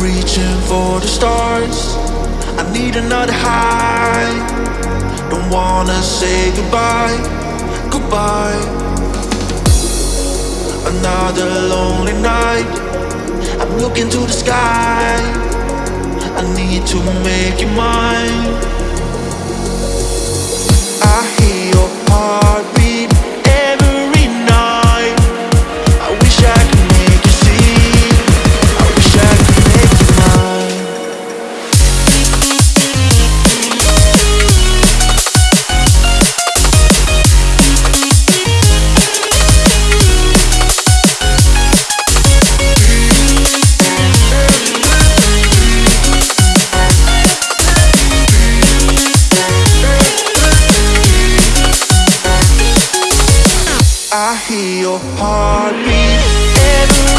reaching for the stars. I need another high. Don't wanna say goodbye, goodbye. Another lonely night. I'm looking to the sky. I need to make you mine. I hear your heartbeat I hear your heartbeat every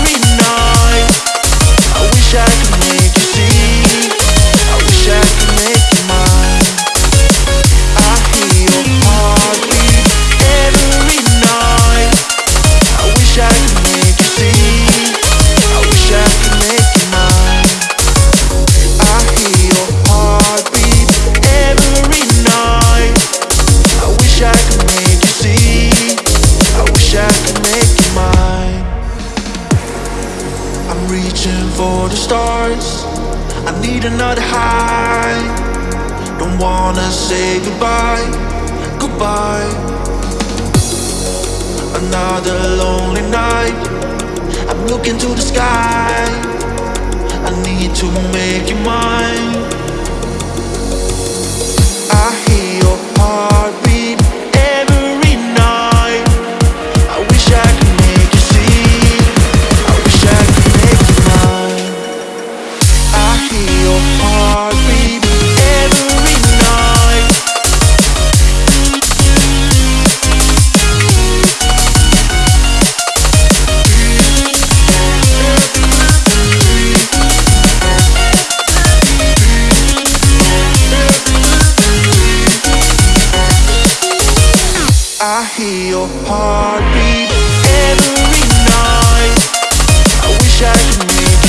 for the stars. I need another high. Don't wanna say goodbye, goodbye. Another lonely night. I'm looking to the sky. I need to make. your heartbeat every night. I wish I could make